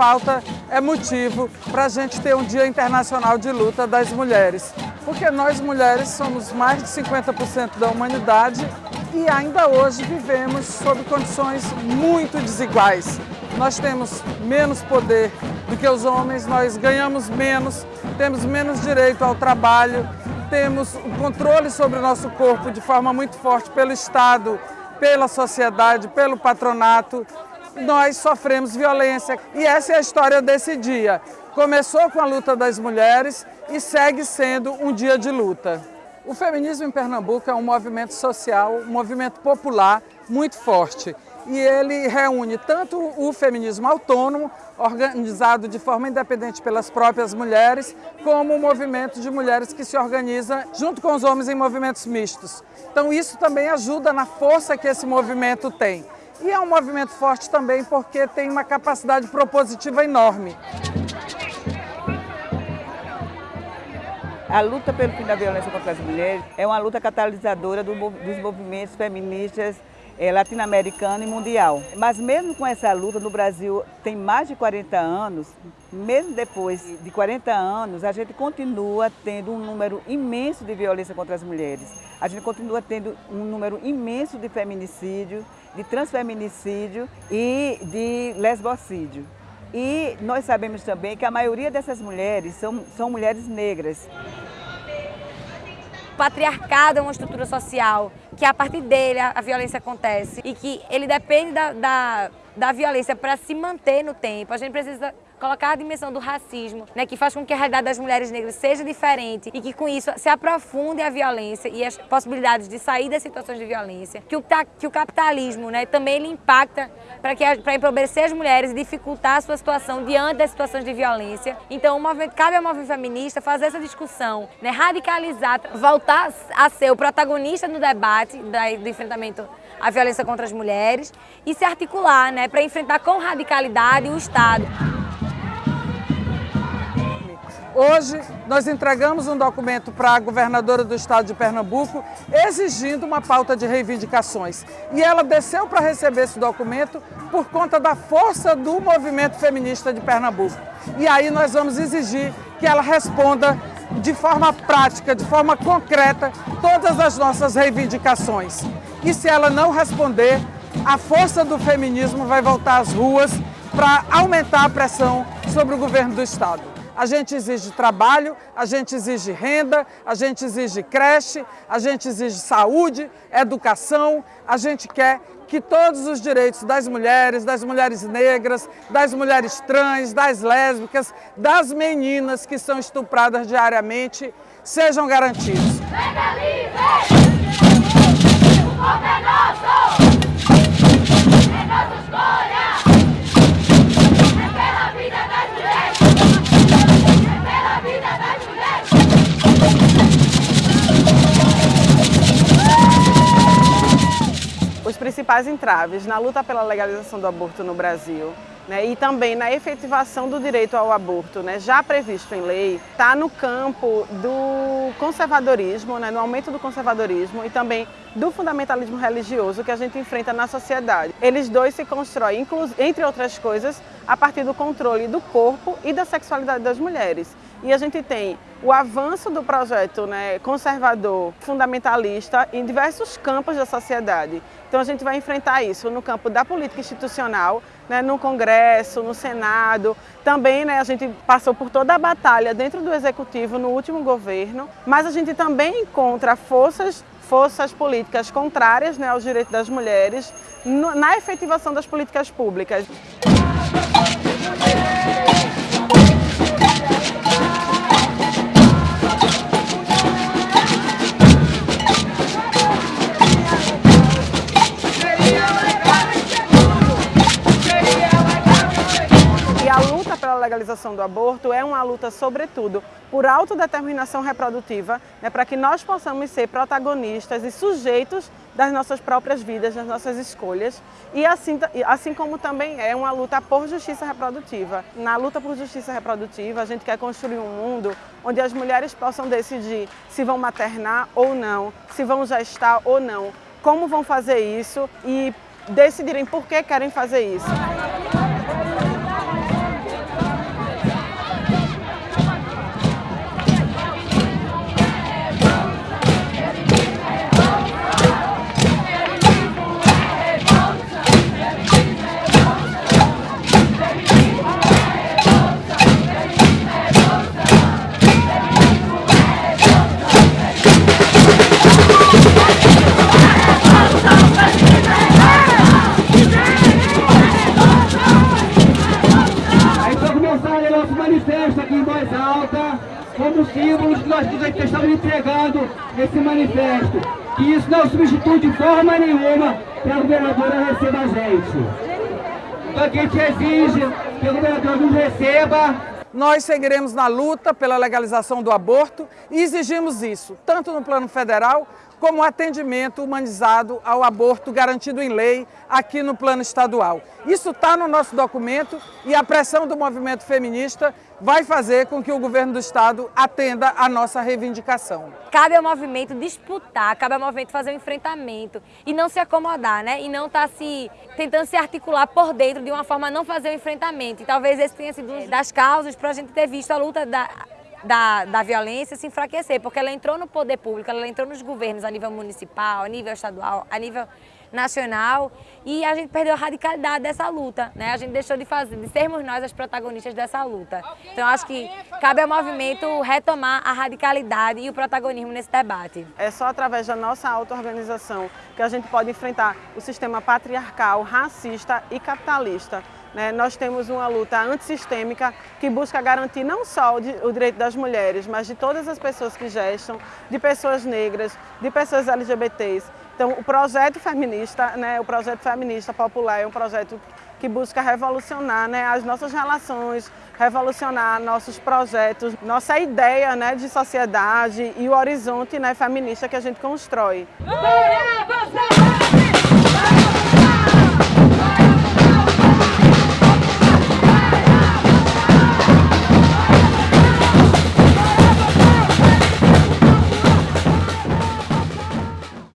falta é motivo para a gente ter um Dia Internacional de Luta das Mulheres. Porque nós mulheres somos mais de 50% da humanidade e ainda hoje vivemos sob condições muito desiguais. Nós temos menos poder do que os homens, nós ganhamos menos, temos menos direito ao trabalho, temos o controle sobre o nosso corpo de forma muito forte pelo Estado, pela sociedade, pelo patronato. Nós sofremos violência e essa é a história desse dia. Começou com a luta das mulheres e segue sendo um dia de luta. O feminismo em Pernambuco é um movimento social, um movimento popular muito forte e ele reúne tanto o feminismo autônomo, organizado de forma independente pelas próprias mulheres, como o movimento de mulheres que se organiza junto com os homens em movimentos mistos. Então isso também ajuda na força que esse movimento tem. E é um movimento forte também porque tem uma capacidade propositiva enorme. A luta pelo fim da violência contra as mulheres é uma luta catalisadora dos movimentos feministas é, latino-americano e mundial. Mas mesmo com essa luta no Brasil tem mais de 40 anos, mesmo depois de 40 anos, a gente continua tendo um número imenso de violência contra as mulheres. A gente continua tendo um número imenso de feminicídio, de transfeminicídio e de lesbocídio. E nós sabemos também que a maioria dessas mulheres são, são mulheres negras patriarcado é uma estrutura social, que a partir dele a, a violência acontece e que ele depende da, da, da violência para se manter no tempo. A gente precisa colocar a dimensão do racismo, né, que faz com que a realidade das mulheres negras seja diferente e que com isso se aprofunde a violência e as possibilidades de sair das situações de violência, que o, que o capitalismo né, também ele impacta para empobrecer as mulheres e dificultar a sua situação diante das situações de violência. Então, cabe ao movimento feminista fazer essa discussão, né, radicalizar, voltar a ser o protagonista no debate da, do enfrentamento à violência contra as mulheres e se articular né, para enfrentar com radicalidade o Estado. Hoje, nós entregamos um documento para a governadora do estado de Pernambuco exigindo uma pauta de reivindicações. E ela desceu para receber esse documento por conta da força do movimento feminista de Pernambuco. E aí nós vamos exigir que ela responda de forma prática, de forma concreta, todas as nossas reivindicações. E se ela não responder, a força do feminismo vai voltar às ruas para aumentar a pressão sobre o governo do Estado. A gente exige trabalho, a gente exige renda, a gente exige creche, a gente exige saúde, educação, a gente quer que todos os direitos das mulheres, das mulheres negras, das mulheres trans, das lésbicas, das meninas que são estupradas diariamente sejam garantidos. Legalize! O povo é nosso! Principais entraves na luta pela legalização do aborto no Brasil né, e também na efetivação do direito ao aborto, né, já previsto em lei, está no campo do conservadorismo, né, no aumento do conservadorismo e também do fundamentalismo religioso que a gente enfrenta na sociedade. Eles dois se constroem, entre outras coisas, a partir do controle do corpo e da sexualidade das mulheres. E a gente tem o avanço do projeto né, conservador, fundamentalista em diversos campos da sociedade. Então a gente vai enfrentar isso no campo da política institucional, né, no Congresso, no Senado. Também né, a gente passou por toda a batalha dentro do Executivo no último governo, mas a gente também encontra forças forças políticas contrárias né, aos direitos das mulheres na efetivação das políticas públicas. Legalização do aborto é uma luta, sobretudo, por autodeterminação reprodutiva, né, para que nós possamos ser protagonistas e sujeitos das nossas próprias vidas, das nossas escolhas, e assim, assim como também é uma luta por justiça reprodutiva. Na luta por justiça reprodutiva, a gente quer construir um mundo onde as mulheres possam decidir se vão maternar ou não, se vão gestar ou não, como vão fazer isso e decidirem por que querem fazer isso. um dos símbolos que nós estamos entregando nesse manifesto. E isso não substitui de forma nenhuma que a governadora receba a gente. Então a gente exige que o governador nos receba. Nós seguiremos na luta pela legalização do aborto e exigimos isso, tanto no plano federal como atendimento humanizado ao aborto garantido em lei aqui no plano estadual. Isso está no nosso documento e a pressão do movimento feminista vai fazer com que o governo do estado atenda a nossa reivindicação. Cabe ao movimento disputar, cabe ao movimento fazer um enfrentamento e não se acomodar, né? E não estar tá se tentando se articular por dentro de uma forma a não fazer o um enfrentamento. E talvez esse tenha sido uma das causas para a gente ter visto a luta da da, da violência se enfraquecer, porque ela entrou no poder público, ela entrou nos governos a nível municipal, a nível estadual, a nível nacional e a gente perdeu a radicalidade dessa luta, né? A gente deixou de fazer, de sermos nós as protagonistas dessa luta. Então acho que cabe ao movimento retomar a radicalidade e o protagonismo nesse debate. É só através da nossa auto-organização que a gente pode enfrentar o sistema patriarcal, racista e capitalista? Nós temos uma luta antissistêmica que busca garantir não só o, direito das mulheres, mas de todas as pessoas que gestam, de pessoas negras, de pessoas LGBTs. Então, o projeto feminista, né, o projeto feminista popular é um projeto que busca revolucionar né, as nossas relações, revolucionar nossos projetos, nossa ideia né, de sociedade e o horizonte né, feminista que a gente constrói.